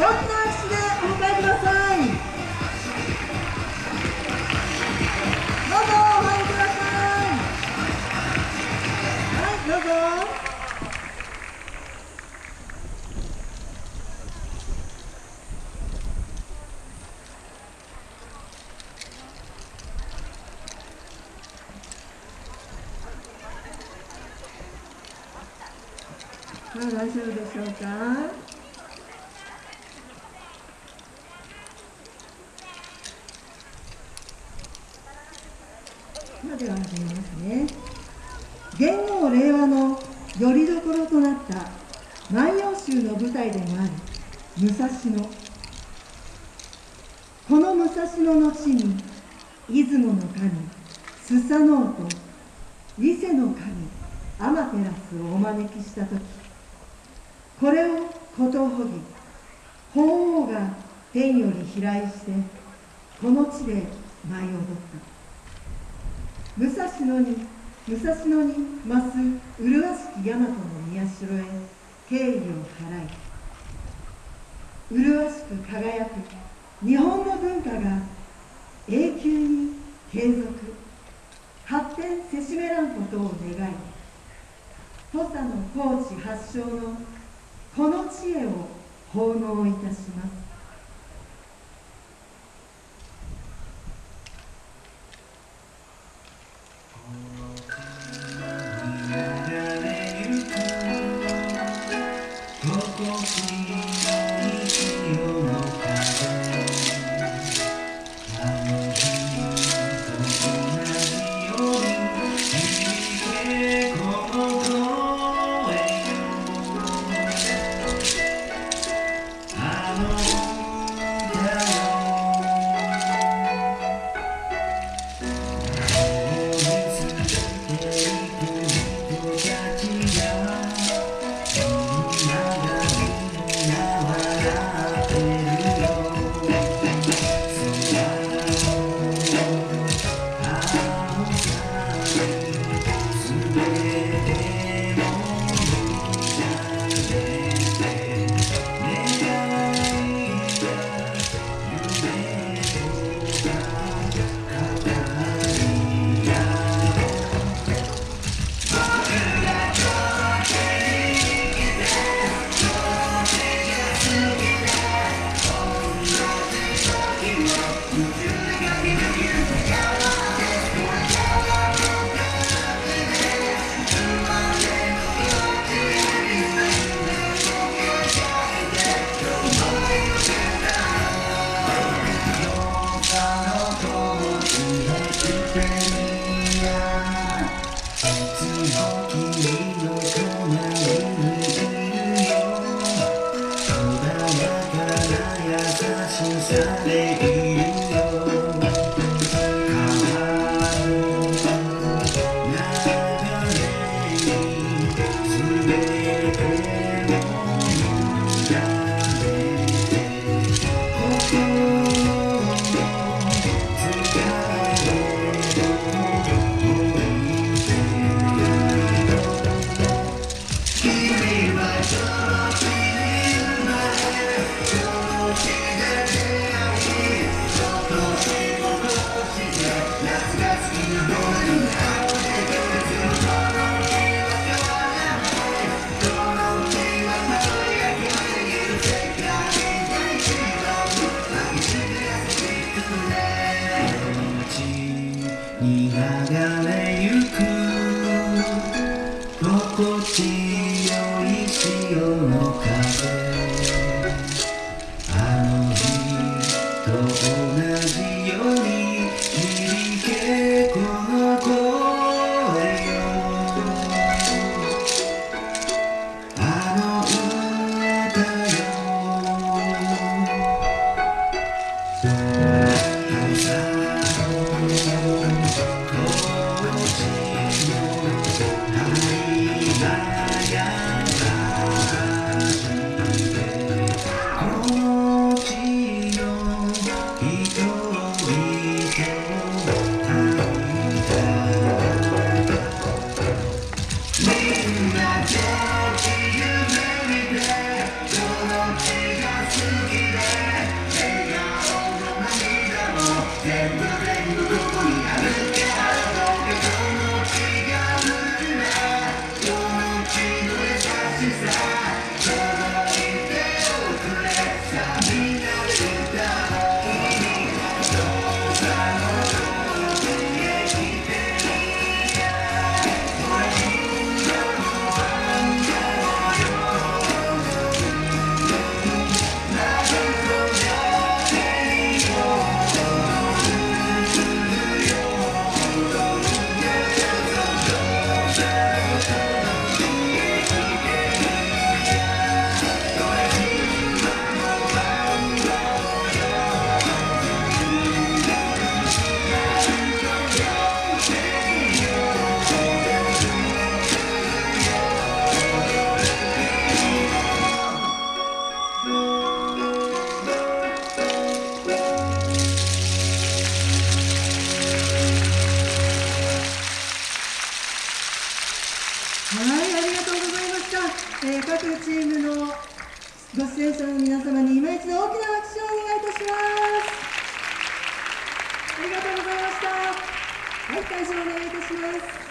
拍手でお迎えください。どうぞお入りください。はいどうぞ。はい、大丈夫でしょうか。では始めますね。元号令和のよりどころとなった万葉集の舞台でもある武蔵野。この武蔵野の地に出雲の神、スサノオと伊勢の神、アマテラスをお招きしたとき、これをことほぎ、鳳凰が天より飛来して、この地で舞い踊った。武蔵野に武蔵野に増す麗しき大和の宮代へ敬意を払い麗しく輝く日本の文化が永久に継続発展せしめらんことを願い土佐の高知発祥のこの知恵を奉納いたします。 나야 사실 살의 이유여 가만히 나 변해 술배에 れゆく。心地よい潮の風。あの人を Yeah. チームのご出演者の皆様に今一度大きな拍手をお願いいたします。ありがとうございました。はい会場お願いいたします。